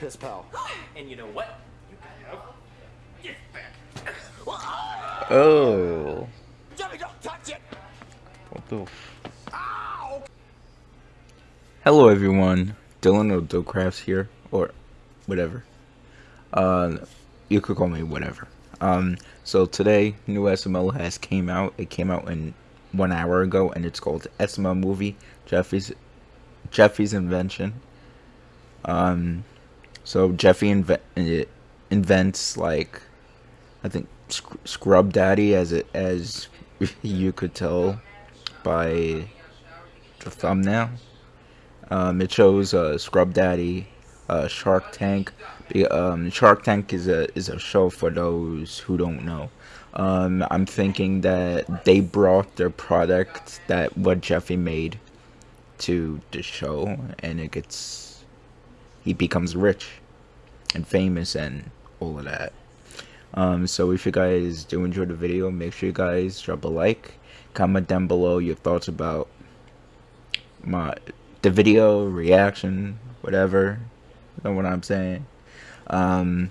piss pal. And you know what? You can have it back. Oh. Jimmy, don't touch it! What the f- Hello everyone, Dylan or Dillcrafts here, or whatever. Uh, you could call me whatever. Um, so today, new SML has came out. It came out in one hour ago, and it's called SML Movie, Jeffy's, Jeffy's Invention. Um, so Jeffy inve- invents like, I think Sc- Scrub Daddy, as it as you could tell by the thumbnail. Um, it shows uh, Scrub Daddy, uh, Shark Tank. Um, Shark Tank is a is a show for those who don't know. Um, I'm thinking that they brought their product that what Jeffy made to the show, and it gets he becomes rich and famous and all of that. Um, so if you guys do enjoy the video, make sure you guys drop a like, comment down below your thoughts about my the video reaction, whatever. You know what I'm saying? Um,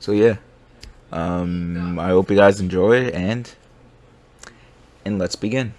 so yeah. Um, I hope you guys enjoy and and let's begin.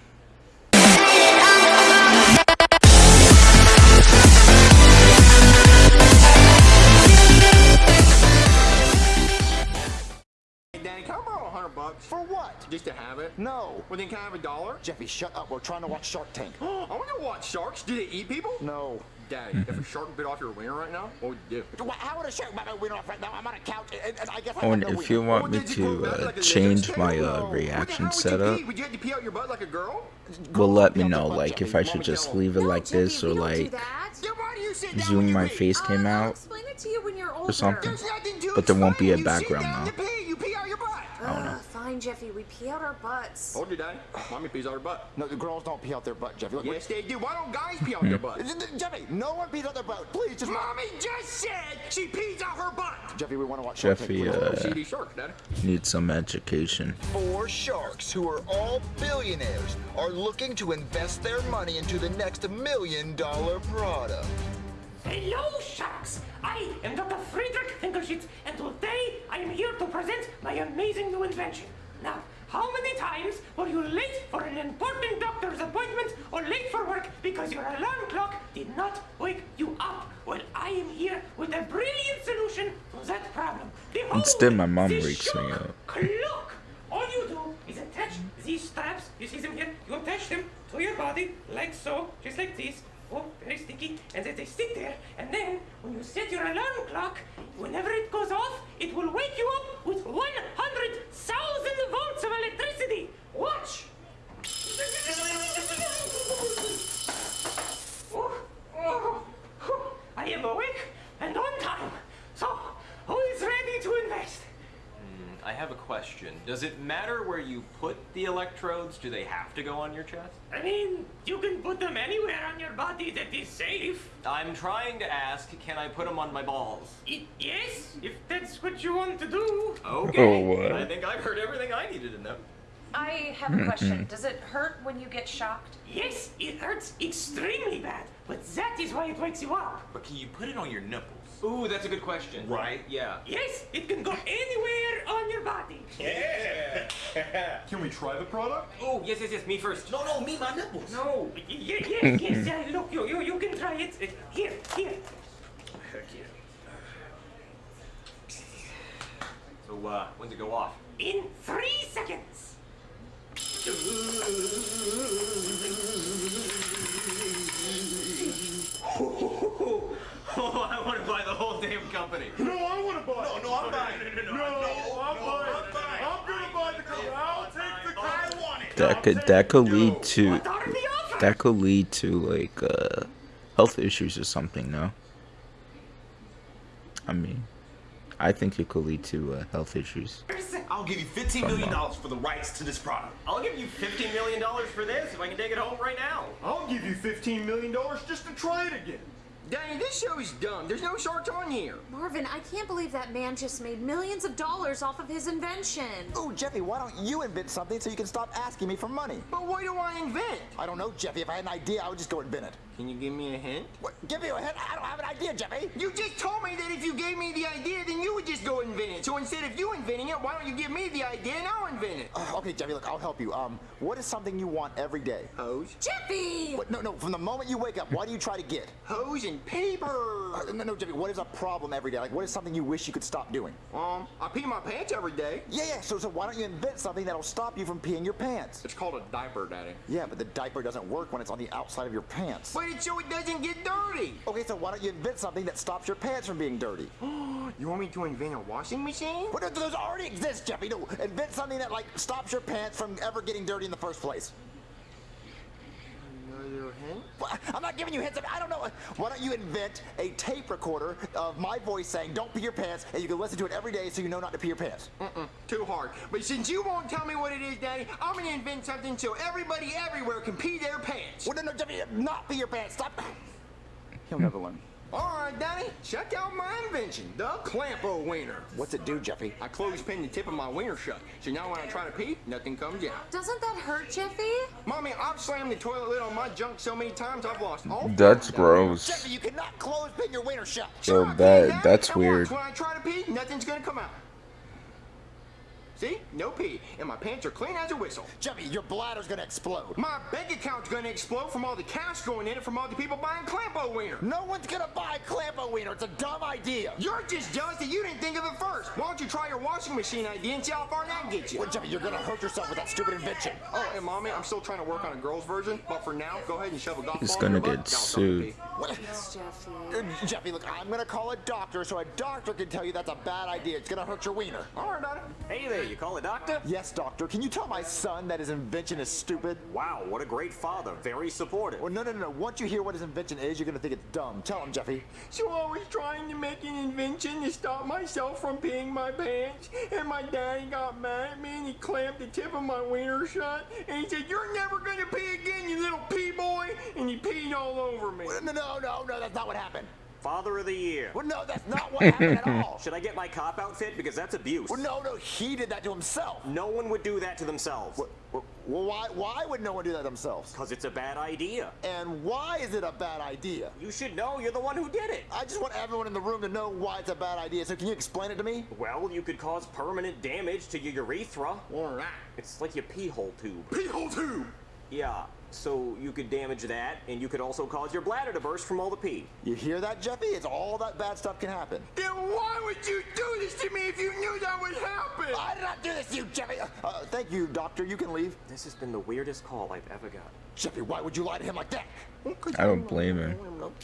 Just to have it? No. Well, then can I have a dollar? Jeffy, shut up. We're trying to watch Shark Tank. I want to watch sharks. Do they eat people? No. Daddy, if a shark bit off your wiener right now, what would you do? How would a shark bite my wiener off right now? I'm on a couch, and, and I guess I Oh, have and no if you want me did to back uh, like a change my uh, What the hell reaction would you setup, pee? Would you have to pee out your butt like a girl? will let me know like if I should just leave it like this or we don't do like that. Yeah, why do you sit down zoom my face came out. explain it to you when you're older. something. There's nothing to But there won't be a explain. You sit background down, though. You pee, you pee out your butt. Ugh, fine, Jeffy. We pee out our butts. Told you, Daddy. Mommy pees out her butt. No, the girls don't pee out their butt, Jeffy. Look, Yes, they do. Why don't guys pee out their butt? Jeffy, no one pees out their butt. Please, just Mommy just said she pees out her butt. Jeffy, we want to watch Shark Jeffy Tank. please. uh, CD shark, Daddy. needs some education. Four sharks who are all billionaires are looking to invest their money into the next million dollar product. Hello, sharks! I am Dr. Friedrich Finkelschitz, and today I am here to present my amazing new invention. Now, how many times were you late for an important doctor's appointment or late for work because your alarm clock did not wake you up? Well, I am here with a brilliant solution to that problem. Behold, Instead, my mom wakes me up. Clock! All you do is attach these straps, you see them here, you attach them to your body, like so, just like this. Oh, very sticky, and then they stick there, and then when you set your alarm clock, whenever it goes off, it will wake you up with 100,000 volts of electricity. Watch! Oh, oh, oh, I am awake and on time. So, who is ready to invest? Hmm, I have a question. Does it matter where you put the electrodes? Do they have to go on your chest? I mean, you can put them anywhere on your body that is safe. I'm trying to ask, can I put them on my balls? I- yes, if that's what you want to do. Okay. Oh, what? I think I've heard everything I needed to know. I have a question. Hmm. Does it hurt when you get shocked? Yes, it hurts extremely bad, but that is why it wakes you up. But can you put it on your nipples? Ooh, that's a good question. Right. Yeah. Yes, it can go anywhere on your body. Yeah. can we try the product? Oh, yes, yes, yes. Me first. No, no, me, my nipples. No. Y- y- yes, yes, yeah, look, you, you, you can try it. Uh, Here, here. So, uh, when's it go off? In three seconds. Oh, I want to buy the whole damn company. No, I want to buy. No, no, I'm buying. No, no, no, I'm buying. I'm gonna buy the company. I'll take the company. I want it. That could that could lead to What are the offers? that could lead to like uh health issues or something. No. I mean, I think it could lead to uh, health issues. I'll give you $15 million for the rights to this product. I'll give you $15 million for this if I can take it home right now. I'll give you $15 million just to try it again. Danny, this show is dumb. There's no sharks on here. Marvin, I can't believe that man just made millions of dollars off of his invention. Oh, Jeffy, why don't you invent something so you can stop asking me for money? But what do I invent? I don't know, Jeffy. If I had an idea, I would just go invent it. Can you give me a hint? What? Give me a hint. I don't have an idea, Jeffy. You just told me that if you gave me the idea, then you would just go invent it. So instead of you inventing it, why don't you give me the idea and I'll invent it? Uh, okay, Jeffy, look, I'll help you. Um, what is something you want every day? Hose. Jeffy! What? No, no. From the moment you wake up, what do you try to get? Hose and paper. Uh, no, no, Jeffy. What is a problem every day? Like, what is something you wish you could stop doing? Um, I pee my pants every day. Yeah, yeah. So, so why don't you invent something that'll stop you from peeing your pants? It's called a diaper, Daddy. Yeah, but the diaper doesn't work when it's on the outside of your pants. But it's so it doesn't get dirty. Okay, so why don't you invent something that stops your pants from being dirty? You want me to invent a washing machine? But th- those already exist, Jeffy. No, invent something that like stops your pants from ever getting dirty in the first place. Another hint? Well, I'm not giving you hints. I don't know. Why don't you invent a tape recorder of my voice saying "Don't pee your pants," and you can listen to it every day so you know not to pee your pants. Mm-mm, too hard. But since you won't tell me what it is, Daddy, I'm gonna invent something so everybody everywhere can pee their pants. Well, no, no, Jeffy, not pee your pants. Stop. He'll never learn. All right, Daddy, check out my invention, the Clampo Wiener. What's it do, Jeffy? I clothespin the tip of my wiener shut, so now when I try to pee, nothing comes out. Doesn't that hurt, Jeffy? Mommy, I've slammed the toilet lid on my junk so many times I've lost all. That's gross. Jeffy, you cannot close pin your wiener shut. So Sure I can, that Daddy. that's weird. When I try to pee, nothing's gonna come out. See? No pee. And my pants are clean as a whistle. Jeffy, your bladder's gonna explode. My bank account's gonna explode from all the cash going in it from all the people buying Clampo Wiener. No one's gonna buy Clampo wiener. It's a dumb idea. You're just jealous that you didn't think of it first. Why don't you try your washing machine idea and see how far that gets you? Well, Jeffy, you're gonna hurt yourself with that stupid invention. Oh, and mommy, I'm still trying to work on a girl's version, but for now, go ahead and shove a golf He's ball in your gonna butt. get Now stop sued. pee. What? Jeffy. Uh, Jeffy, look, I'm gonna call a doctor so a doctor can tell you that's a bad idea. It's gonna hurt your wiener. All right, Daddy. Hey there, you call a doctor? Yes, doctor. Can you tell my son that his invention is stupid? Wow, what a great father. Very supportive. Well, no, no, no, no. Once you hear what his invention is, you're gonna think it's dumb. Tell him, Jeffy. So I was trying to make an invention to stop myself from peeing my pants, and my daddy got mad at me and he clamped the tip of my wiener shut, and he said, "You're never gonna pee again, you little pee boy," and he peed all over me. No, no, no, no. That's not what happened. Father of the year. Well, no, that's not what happened at all. Should I get my cop outfit? Because that's abuse. Well, no, no. He did that to himself. No one would do that to themselves. Well, well, why? Why would no one do that themselves? Because it's a bad idea. And why is it a bad idea? You should know you're the one who did it. I just want everyone in the room to know why it's a bad idea. So can you explain it to me? Well, you could cause permanent damage to your urethra. All right. It's like your pee hole tube. Pee hole tube. Yeah, so you could damage that, and you could also cause your bladder to burst from all the pee. You hear that, Jeffy? It's all that bad stuff can happen. Then why would you do this to me if you knew that would happen? I did not do this to you, Jeffy. Uh, uh, thank you, doctor. You can leave. This has been the weirdest call I've ever got. Jeffy, why would you lie to him like that? I don't blame him.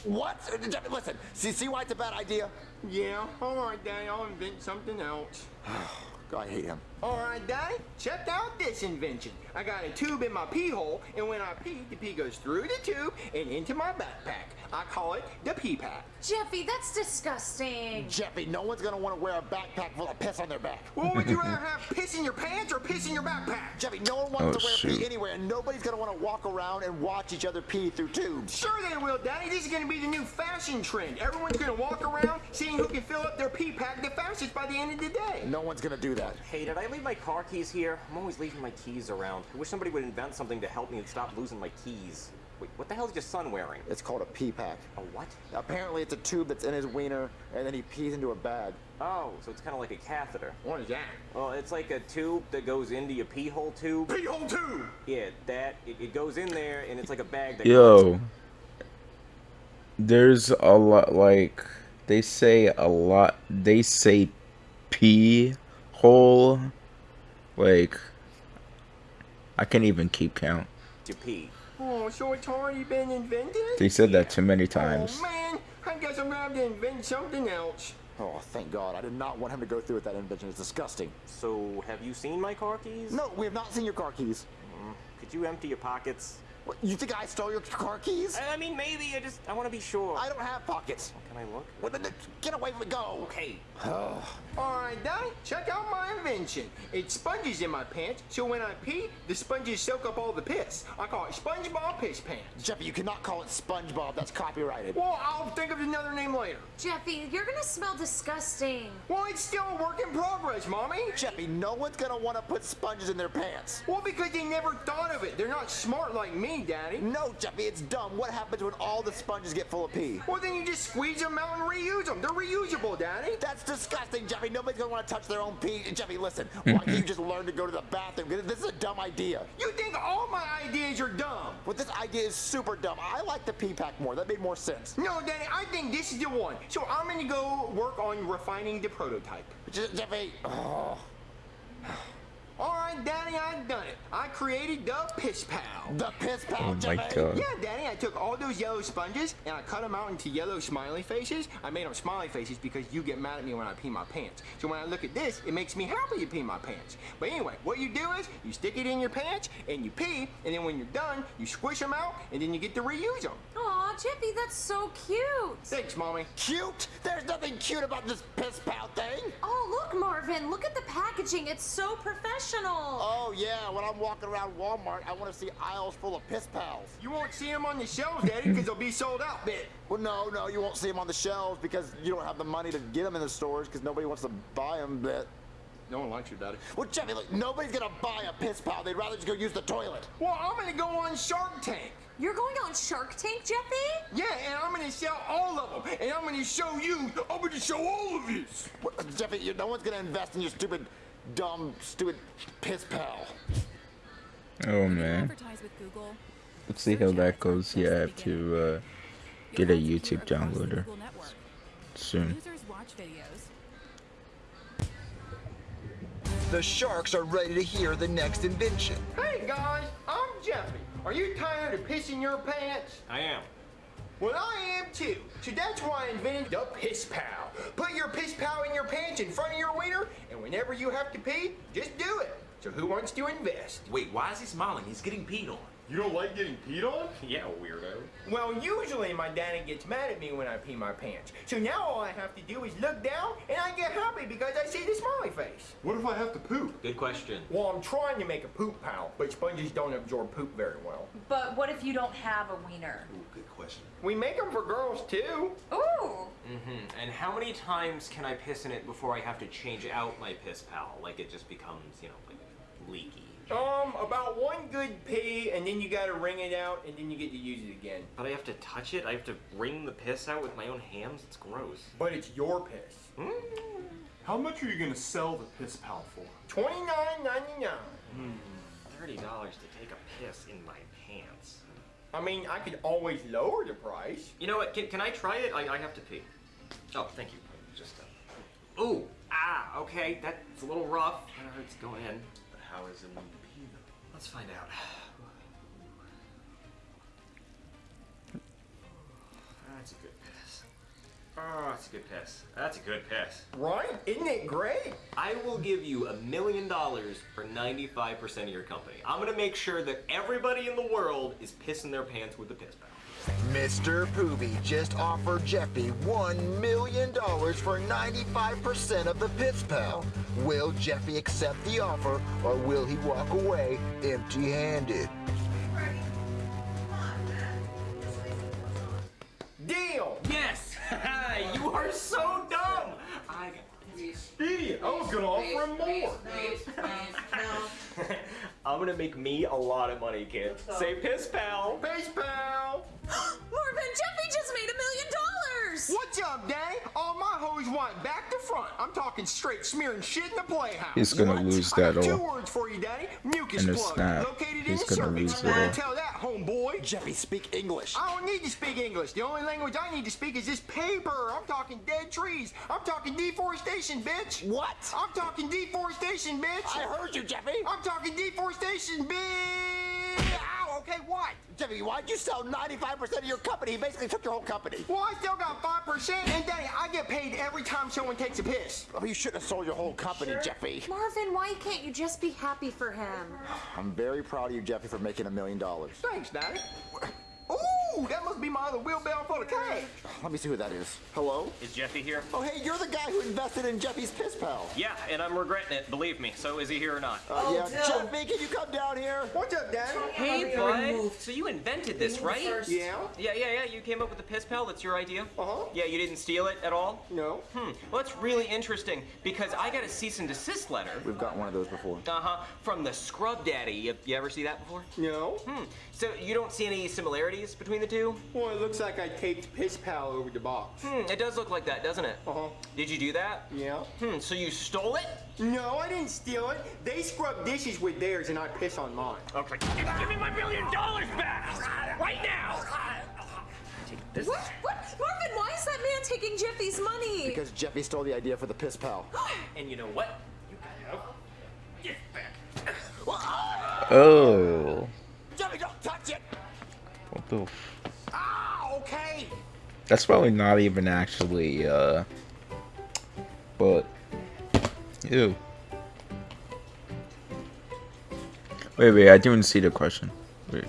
What? Uh, Jeffy, listen. See, see why it's a bad idea? Yeah, all right, Daddy, I'll invent something else. God, I hate him. All right, Daddy, check out this invention. I got a tube in my pee hole, and when I pee, the pee goes through the tube and into my backpack. I call it the pee pack. Jeffy, that's disgusting. Jeffy, no one's gonna want to wear a backpack full of piss on their back. Well, would you rather have piss in your pants or piss in your backpack? Jeffy, no one wants Oh, to wear shoot. pee anywhere, and nobody's gonna want to walk around and watch each other pee through tubes. Sure they will, Daddy. This is going to be the new fashion trend. Everyone's going to walk around seeing who can fill up their pee pack the fastest by the end of the day. No one's gonna do that. Hey, did I leave my car keys here? I'm always leaving my keys around. I wish somebody would invent something to help me and stop losing my keys. Wait, what the hell is your son wearing? It's called a pee pack. A what? Apparently, it's a tube that's in his wiener, and then he pees into a bag. Oh, so it's kind of like a catheter. What is that? Well, it's like a tube that goes into your pee hole tube. Pee hole tube! Yeah, that it, it goes in there, and it's like a bag that. Yo, there's a lot like they say a lot. They say pee hole. Like I can't even keep count. To pee. Oh, so it's already been invented? They said that too many oh, times. Oh, man. I guess I'm going to have to invent something else. Oh, thank God. I did not want him to go through with that invention. It's disgusting. So, have you seen my car keys? No, we have not seen your car keys. Mm-hmm. Could you empty your pockets? What, you think I stole your car keys? I I mean, maybe. I just I want to be sure. I don't have pockets. Come Can I look? What the- Get away from me, go. Okay. Alright, Daddy, check out my invention. It sponges in my pants, so when I pee, the sponges soak up all the piss. I call it SpongeBob Piss Pants. Jeffy, you cannot call it SpongeBob. That's copyrighted. Well, I'll think of another name later. Jeffy, you're gonna smell disgusting. Well, it's still a work in progress, Mommy. Jeffy, no one's gonna want to put sponges in their pants. Well, because they never thought of it. They're not smart like me, Daddy. No, Jeffy, it's dumb. What happens when all the sponges get full of pee? Well, then you just squeeze them out and reuse them. They're reusable, Daddy. That's disgusting, Jeffy. Nobody's gonna want to touch their own pee. Jeffy, listen. Why can't you just learn to go to the bathroom? This is a dumb idea. You think all my ideas are dumb? But this idea is super dumb. I like the pee pack more. That made more sense. No, Daddy, I think this is the one. So I'm gonna go work on refining the prototype. Je- Jeffy. Oh. All right, Daddy, I've done it. I created the Piss Pal. The piss pal, Oh my god. Yeah, Daddy, I took all those yellow sponges and I cut them out into yellow smiley faces. I made them smiley faces because you get mad at me when I pee my pants. So when I look at this, it makes me happy to pee my pants. But anyway, what you do is you stick it in your pants and you pee, and then when you're done, you squish them out and then you get to reuse them. Aw, Jeffy, that's so cute. Thanks, Mommy. Cute? There's nothing cute about this piss pal thing. Oh, look, Marvin, look at the packaging. It's so professional. Oh yeah, when I'm walking around Walmart, I want to see aisles full of piss pals. You won't see them on the shelves, Daddy, because they'll be sold out, bit. Well, no, no, you won't see them on the shelves because you don't have the money to get them in the stores because nobody wants to buy them. But No one likes you, Daddy. well, Jeffy, look, nobody's gonna buy a piss pal. They'd rather just go use the toilet. Well, I'm gonna go on Shark Tank. You're going on Shark Tank, Jeffy? Yeah, and I'm gonna sell all of them, and I'm gonna show you. I'm gonna show all of you. What, Jeffy, you, no one's gonna invest in your stupid, dumb, stupid piss pal. Oh man. Advertise with Google. Let's see how that goes. Yeah, I have to uh, get a YouTube downloader Google Network. soon. Users watch videos. The sharks are ready to hear the next invention. Hey guys, I'm Jeffy. Are you tired of pissing your pants? I am. Well, I am too. So that's why I invented the Piss Pal. Put your Piss Pal in your pants in front of your wiener, and whenever you have to pee, just do it. So who wants to invest? Wait, why is he smiling? He's getting peed on. You don't like getting peed on? Yeah, weirdo. Well, usually my daddy gets mad at me when I pee my pants. So now all I have to do is look down, and I get happy because I see the smiley face. What if I have to poop? Good question. Well, I'm trying to make a poop pal, but sponges don't absorb poop very well. But what if you don't have a wiener? Ooh, good question. We make them for girls too. Ooh! Mm-hmm. And how many times can I piss in it before I have to change out my piss pal? Like it just becomes, you know, like leaky. Um, about one good pee, and then you gotta wring it out, and then you get to use it again. But I have to touch it? I have to wring the piss out with my own hands? It's gross. But it's your piss. Mm. How much are you gonna sell the piss pal for? Twenty-nine ninety-nine. $30 to take a piss in my pants. I mean, I could always lower the price. You know what? Can, can I try it? I, I have to pee. Oh, thank you. Just uh... Ooh! Ah! Okay, that's a little rough. That hurts going in. How is it when you pee though? Let's find out. Ah, that's a good piss. Oh, that's a good piss. That's a good piss. Right? Isn't it great? I will give you a million dollars for 95% of your company. I'm gonna make sure that everybody in the world is pissing their pants with the piss pal. Mr. Poobie just offered Jeffy $1 million for 95% of the Piss Pal. Will Jeffy accept the offer or will he walk away empty handed? Deal! Yes! you are so dumb! I got Idiot! I was gonna offer him more. I'm gonna make me a lot of money, kid. Say piss pal. Piss pal! Marvin, Jeffy just made a million dollars! What's up, Daddy? All my hoes want back to front. I'm talking straight smearing shit in the playhouse. He's gonna What? lose I got that two all. words for you, Daddy. Mucus In a plug. snap. Located He's in the gonna cervix. lose it all. Tell that, homeboy. Jeffy, speak English. I don't need to speak English. The only language I need to speak is this paper. I'm talking dead trees. I'm talking deforestation, bitch. What? I'm talking deforestation, bitch. I heard you, Jeffy. I'm talking deforestation, bitch. Ow, okay, what? Jeffy, why'd you sell 95% of your company? He basically took your whole company. Well, I still got 5%, and Daddy, I get paid every time someone takes a piss. Oh, you shouldn't have sold your whole company, Jeffy. Marvin, why can't you just be happy for him? I'm very proud of you, Jeffy, for making a million dollars. Thanks, Daddy. Ooh, Ooh, that must be my other wheelbarrow full of cash. Let me see who that is. Hello? Is Jeffy here? Oh, hey, you're the guy who invested in Jeffy's Piss Pal. Yeah, and I'm regretting it, believe me. So is he here or not? Uh, yeah, Jeffy, can you come down here? What's up, Daddy? Hey, bud. So you invented this, right? Yeah? Yeah, yeah, yeah. You came up with the piss pal. That's your idea. Uh-huh. Yeah, you didn't steal it at all. No. Hmm. Well, that's really interesting because I got a cease and desist letter. We've got one of those before. Uh huh. From the Scrub Daddy. You, you ever see that before? No. Hmm. So you don't see any similarities between the two? Well, it looks like I taped Piss Pal over the box. Hmm. It does look like that, doesn't it? Uh huh. Did you do that? Yeah. Hmm. So you stole it? No, I didn't steal it. They scrub dishes with theirs and I piss on mine. Okay. Give me my million dollars back right now. This What? What? Marvin, why is that man taking Jeffy's money? Because Jeffy stole the idea for the Piss Pal. And you know what? You have gift back. Oh. Jeffy, don't touch it! What the? That's probably not even actually, uh. But. Ew. Wait, wait, I didn't see the question. Wait.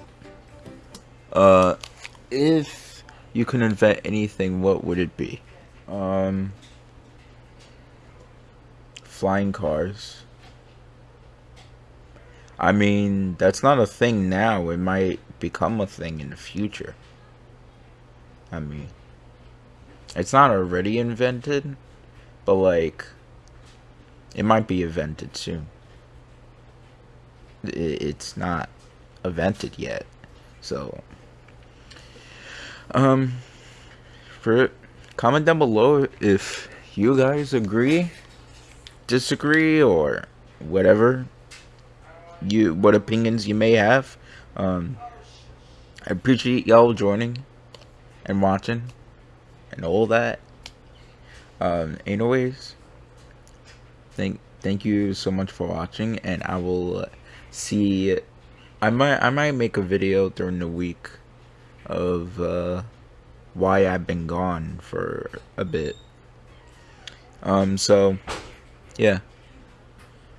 Uh. If you could invent anything, what would it be? Um. Flying cars. I mean, that's not a thing now. It might become a thing in the future. I mean, it's not already invented, but like, it might be invented soon. It's not invented yet, so. Um, for comment down below if you guys agree, disagree, or whatever you what opinions you may have. Um, I appreciate y'all joining and watching and all that. Um, anyways, thank thank you so much for watching, and I will uh, see. I might I might make a video during the week of uh, why I've been gone for a bit. Um, so yeah.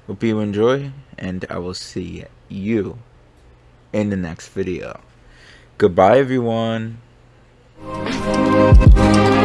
Hope you enjoy, and I will see you in the next video. Goodbye, everyone. Thank